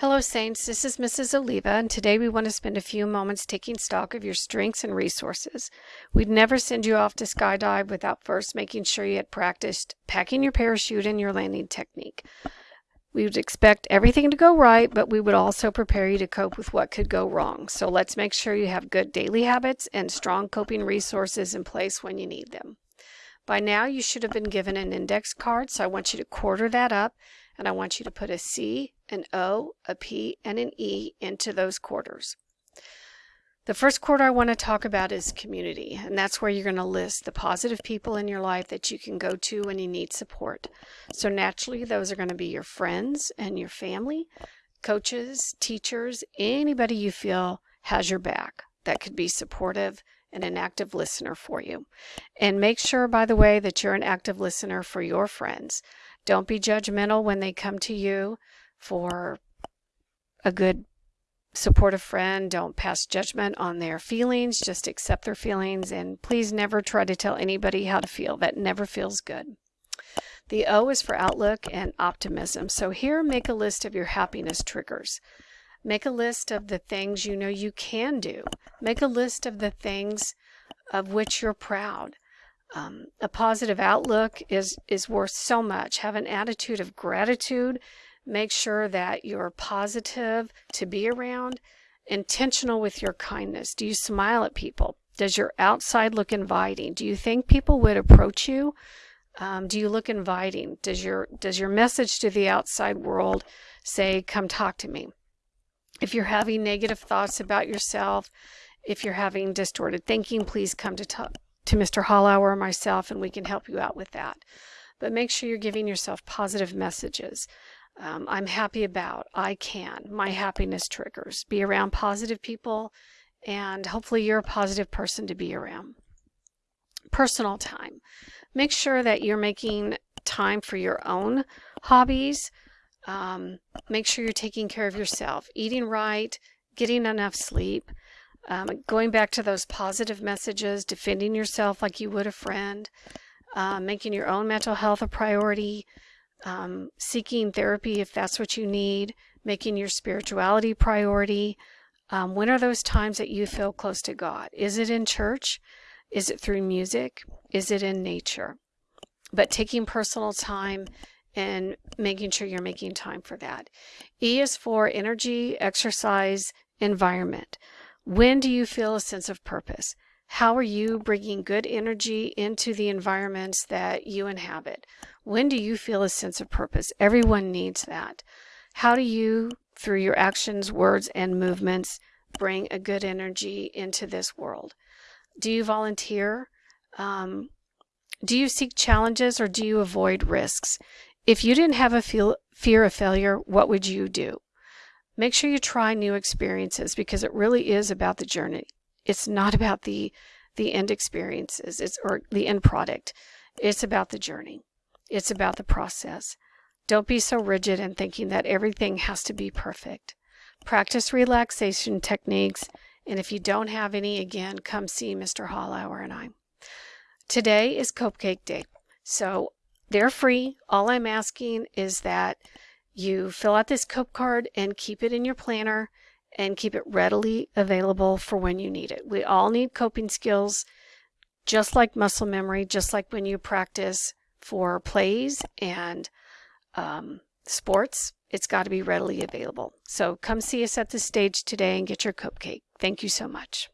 Hello, Saints. This is Mrs. Oliva, and today we want to spend a few moments taking stock of your strengths and resources. We'd never send you off to skydive without first making sure you had practiced packing your parachute and your landing technique. We would expect everything to go right, but we would also prepare you to cope with what could go wrong. So let's make sure you have good daily habits and strong coping resources in place when you need them. By now, you should have been given an index card, so I want you to quarter that up and I want you to put a C, an O, a P, and an E into those quarters. The first quarter I want to talk about is community, and that's where you're going to list the positive people in your life that you can go to when you need support. So naturally, those are going to be your friends and your family, coaches, teachers, anybody you feel has your back that could be supportive and an active listener for you. And make sure, by the way, that you're an active listener for your friends. Don't be judgmental when they come to you for a good supportive friend. Don't pass judgment on their feelings. Just accept their feelings. And please never try to tell anybody how to feel. That never feels good. The O is for outlook and optimism. So here, make a list of your happiness triggers. Make a list of the things you know you can do. Make a list of the things of which you're proud. Um, a positive outlook is, is worth so much. Have an attitude of gratitude. Make sure that you're positive to be around, intentional with your kindness. Do you smile at people? Does your outside look inviting? Do you think people would approach you? Um, do you look inviting? Does your does your message to the outside world say, "Come talk to me"? If you're having negative thoughts about yourself, if you're having distorted thinking, please come to talk, to Mr. Hollauer or myself, and we can help you out with that. But make sure you're giving yourself positive messages. Um, I'm happy about, I can, my happiness triggers. Be around positive people, and hopefully you're a positive person to be around. Personal time. Make sure that you're making time for your own hobbies. Um, make sure you're taking care of yourself, eating right, getting enough sleep. Um, going back to those positive messages, defending yourself like you would a friend, uh, making your own mental health a priority, um, seeking therapy if that's what you need, making your spirituality priority. Um, when are those times that you feel close to God? Is it in church? Is it through music? Is it in nature? But taking personal time and making sure you're making time for that. E is for energy, exercise, environment. When do you feel a sense of purpose? How are you bringing good energy into the environments that you inhabit? When do you feel a sense of purpose? Everyone needs that. How do you, through your actions, words, and movements, bring a good energy into this world? Do you volunteer? Um, do you seek challenges or do you avoid risks? If you didn't have a feel, fear of failure, what would you do? Make sure you try new experiences because it really is about the journey. It's not about the the end experiences it's or the end product. It's about the journey. It's about the process. Don't be so rigid in thinking that everything has to be perfect. Practice relaxation techniques, and if you don't have any, again, come see Mr. Hollauer and I. Today is Cupcake Day, so they're free. All I'm asking is that you fill out this cope card and keep it in your planner and keep it readily available for when you need it. We all need coping skills, just like muscle memory, just like when you practice for plays and um, sports, it's got to be readily available. So come see us at the stage today and get your cupcake. Thank you so much.